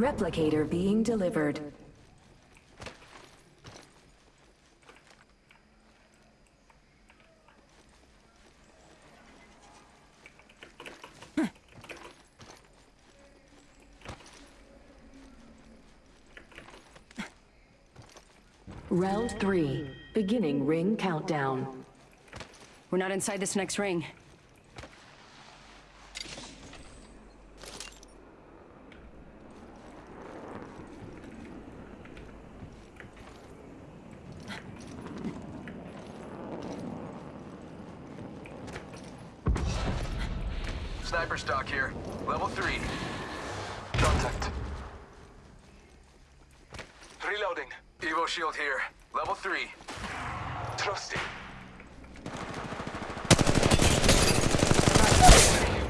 Replicator being delivered. Round three, beginning ring countdown. We're not inside this next ring. Sniper stock here. Level 3. Contact. Reloading. Evo shield here. Level 3. Trusting.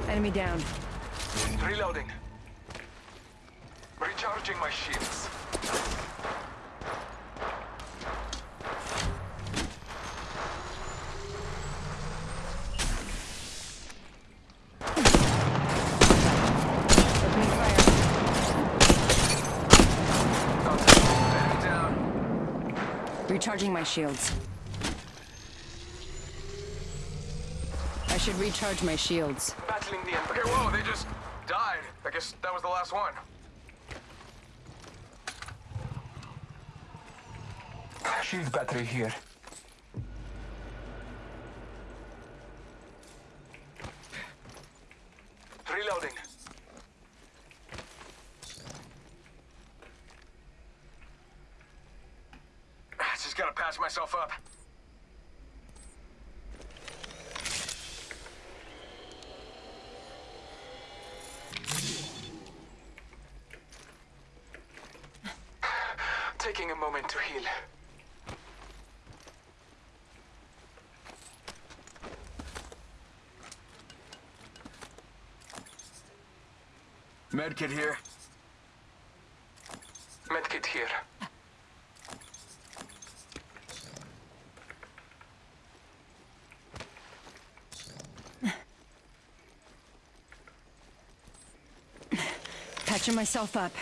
Enemy down. Reloading. Recharging my shields. Opening fire. Contact. Enemy down. Recharging my shields. I should recharge my shields. Battling the Emperor. Okay, whoa, they just died. I guess that was the last one. Shield battery here. Reloading. Gotta patch myself up. Taking a moment to heal. Medkit here. Medkit here. Patching myself up.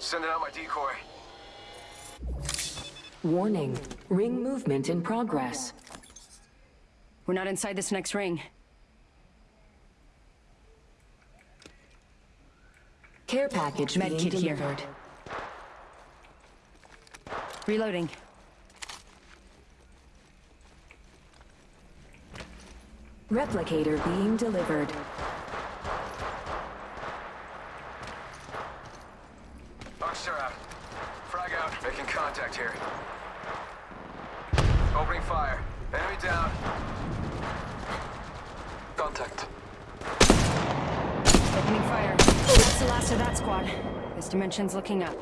Sending out my decoy. Warning, ring movement in progress. We're not inside this next ring. Care package being Medkit here. delivered. Reloading. Replicator being delivered. Boxer out. Frag out. Making contact here. Opening fire. Enemy down. Contact. Opening fire. That's the last of that squad. This dimension's looking up.